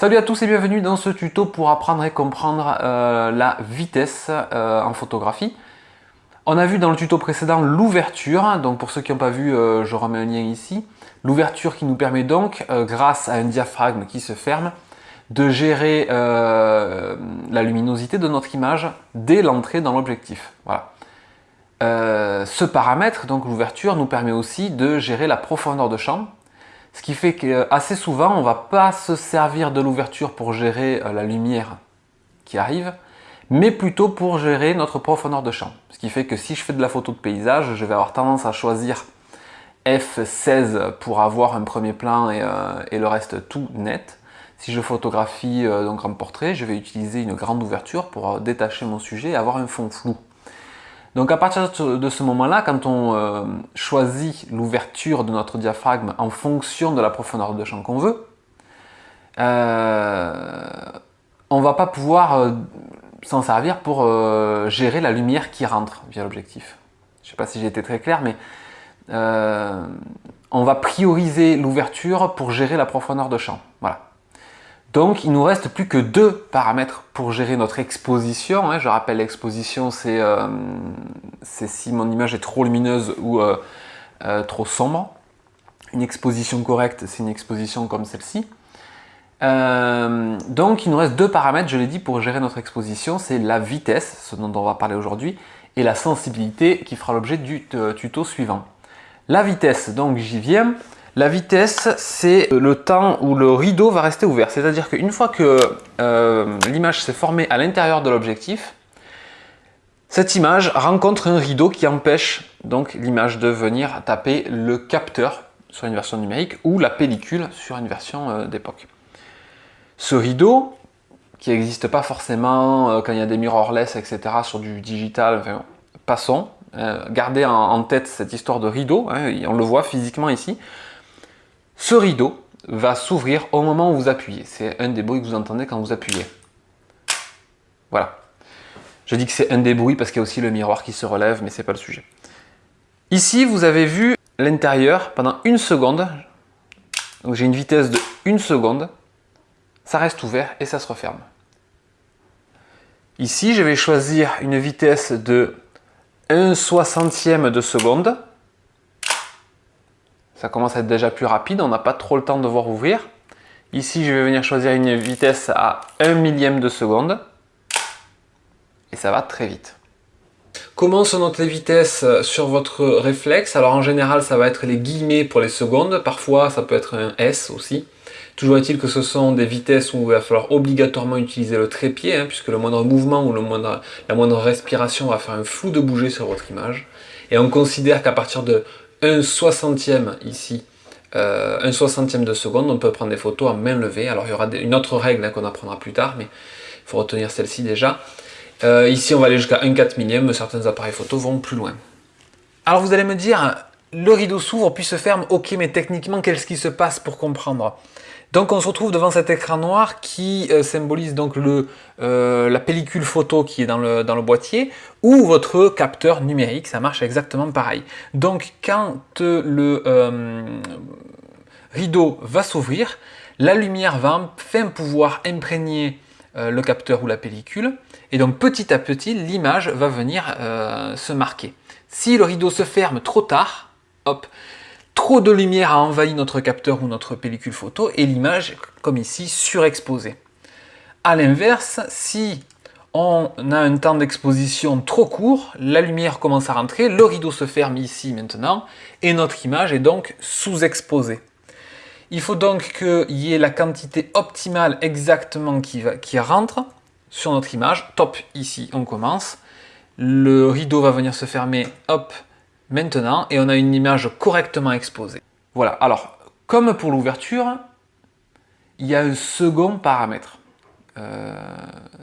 Salut à tous et bienvenue dans ce tuto pour apprendre et comprendre euh, la vitesse euh, en photographie. On a vu dans le tuto précédent l'ouverture, donc pour ceux qui n'ont pas vu, euh, je remets un lien ici. L'ouverture qui nous permet donc, grâce à un diaphragme qui se ferme, de gérer la luminosité de notre image dès l'entrée dans l'objectif. Voilà. ce paramètre, donc l'ouverture, nous permet aussi de gérer la profondeur de champ, ce qui fait qu'assez souvent, on ne va pas se servir de l'ouverture pour gérer euh, la lumière qui arrive, mais plutôt pour gérer notre profondeur de champ. Ce qui fait que si je fais de la photo de paysage, je vais avoir tendance à choisir F16 pour avoir un premier plan et, euh, le reste tout net. Si je photographie euh, donc portrait, je vais utiliser une grande ouverture pour détacher mon sujet et avoir un fond flou. Donc à partir de ce moment-là, quand on euh, choisit l'ouverture de notre diaphragme en fonction de la profondeur de champ qu'on veut, euh, on ne va pas pouvoir euh, s'en servir pour gérer la lumière qui rentre via l'objectif. Je ne sais pas si j'ai été très clair, mais on va prioriser l'ouverture pour gérer la profondeur de champ. Voilà. Donc il nous reste plus que deux paramètres pour gérer notre exposition. Hein. Je rappelle l'exposition euh, c'est si mon image est trop lumineuse ou euh, euh, trop sombre. Une exposition correcte c'est une exposition comme celle-ci. donc il nous reste deux paramètres, je l'ai dit, pour gérer notre exposition. C'est la vitesse, ce dont on va parler aujourd'hui, et la sensibilité qui fera l'objet du tuto suivant. La vitesse, donc j'y viens. La vitesse, c'est le temps où le rideau va rester ouvert. C'est-à-dire qu'une fois que euh, l'image s'est formée à l'intérieur de l'objectif, cette image rencontre un rideau qui empêche donc l'image de venir taper le capteur sur une version numérique ou la pellicule sur une version euh, d'époque. Ce rideau, qui n'existe pas forcément euh, quand il y a des mirrorless, etc. sur du digital, passons, gardez en, tête cette histoire de rideau, hein, on le voit physiquement ici. Ce rideau va s'ouvrir au moment où vous appuyez. C'est un des bruits que vous entendez quand vous appuyez. Voilà. Je dis que c'est un des bruits parce qu'il y a aussi le miroir qui se relève, mais ce n'est pas le sujet. Ici, vous avez vu l'intérieur pendant une seconde. Donc j'ai une vitesse de une seconde. Ça reste ouvert et ça se referme. Ici, je vais choisir une vitesse de 1 soixantième de seconde ça commence à être déjà plus rapide, on n'a pas trop le temps de voir ouvrir. Ici, je vais venir choisir une vitesse à 1 millième de seconde. Et ça va très vite. Comment se notent les vitesses sur votre réflexe? Alors en général, ça va être les guillemets pour les secondes. Parfois, ça peut être un S aussi. Toujours est-il que ce sont des vitesses où il va falloir obligatoirement utiliser le trépied, hein, puisque le moindre mouvement ou le moindre, la moindre respiration va faire un flou de bouger sur votre image. Et on considère qu'à partir de un soixantième ici, euh, un soixantième de seconde, on peut prendre des photos en main levée. Alors il y aura une autre règle hein, qu'on apprendra plus tard, mais il faut retenir celle-ci déjà. Euh, ici on va aller jusqu'à 1 4 millième, certains appareils photo vont plus loin. Alors vous allez me dire, le rideau s'ouvre puis se ferme, ok mais techniquement qu'est-ce qui se passe pour comprendre? Donc on se retrouve devant cet écran noir qui euh, symbolise donc le, euh, la pellicule photo qui est dans le, dans le, boîtier ou votre capteur numérique, ça marche exactement pareil. Donc quand le euh, rideau va s'ouvrir, la lumière va enfin pouvoir imprégner le capteur ou la pellicule et donc petit à petit l'image va venir se marquer. Si le rideau se ferme trop tard, hop, trop de lumière a envahi notre capteur ou notre pellicule photo et l'image, comme ici, surexposée. A l'inverse, si on a un temps d'exposition trop court, la lumière commence à rentrer, le rideau se ferme ici maintenant, et notre image est donc sous-exposée. Il faut donc qu'il y ait la quantité optimale exactement qui, qui rentre sur notre image. Top, ici on commence. Le rideau va venir se fermer, hop, maintenant et on a une image correctement exposée. Voilà, alors comme pour l'ouverture, il y a un second paramètre. Euh,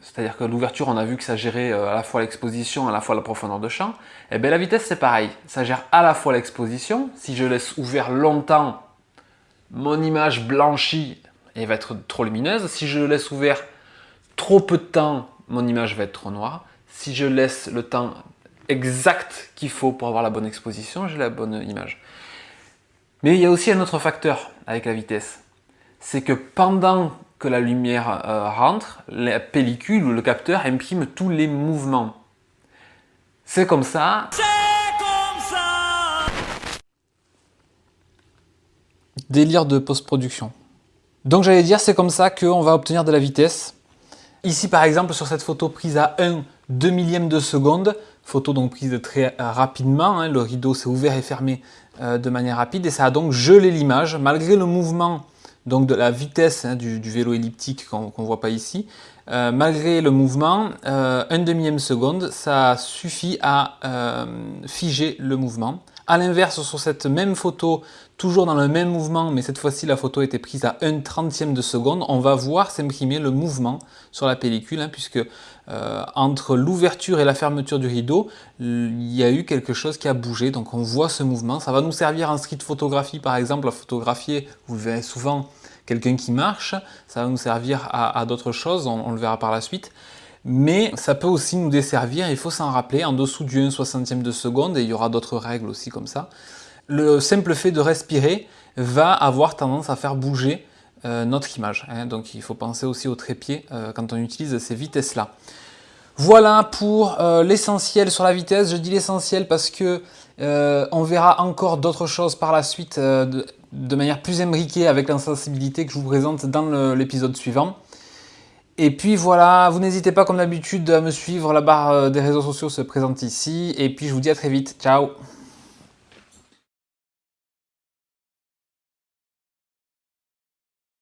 c'est-à-dire que l'ouverture, on a vu que ça gérait euh, à la fois l'exposition, à la fois la profondeur de champ. Et eh bien la vitesse, c'est pareil. Ça gère à la fois l'exposition. Si je laisse ouvert longtemps, mon image blanchit et va être trop lumineuse. Si je laisse ouvert trop peu de temps, mon image va être trop noire. Si je laisse le temps exact qu'il faut pour avoir la bonne exposition, j'ai la bonne image. Mais il y a aussi un autre facteur avec la vitesse. C'est que pendant que la lumière euh, rentre, la pellicule ou le capteur imprime tous les mouvements. C'est comme ça. comme ça Délire de post-production. Donc j'allais dire, c'est comme ça qu'on va obtenir de la vitesse. Ici par exemple, sur cette photo prise à 1 2 millième de seconde, photo donc prise très rapidement, hein, le rideau s'est ouvert et fermé euh, de manière rapide. Et ça a donc gelé l'image, malgré le mouvement donc de la vitesse hein, du, vélo elliptique qu'on ne voit pas ici, euh, malgré le mouvement, euh, un demi seconde, ça suffit à euh, figer le mouvement. A l'inverse, sur cette même photo, toujours dans le même mouvement, mais cette fois-ci la photo était prise à 1 trentième de seconde, on va voir s'imprimer le mouvement sur la pellicule, hein, puisque euh, entre l'ouverture et la fermeture du rideau, il y a eu quelque chose qui a bougé, donc on voit ce mouvement. Ça va nous servir en street photographie, par exemple, à photographier, vous verrez souvent quelqu'un qui marche, ça va nous servir à, d'autres choses, on, le verra par la suite. Mais ça peut aussi nous desservir, il faut s'en rappeler, en dessous du 1 60e de seconde, et il y aura d'autres règles aussi comme ça, le simple fait de respirer va avoir tendance à faire bouger euh, notre image. Hein. donc il faut penser aussi au trépied euh, quand on utilise ces vitesses-là. Voilà pour euh, l'essentiel sur la vitesse. Je dis l'essentiel parce que on verra encore d'autres choses par la suite de manière plus imbriquée avec l'insensibilité que je vous présente dans l'épisode suivant. Et puis voilà, vous n'hésitez pas comme d'habitude à me suivre, la barre euh, des réseaux sociaux se présente ici, et puis je vous dis à très vite, ciao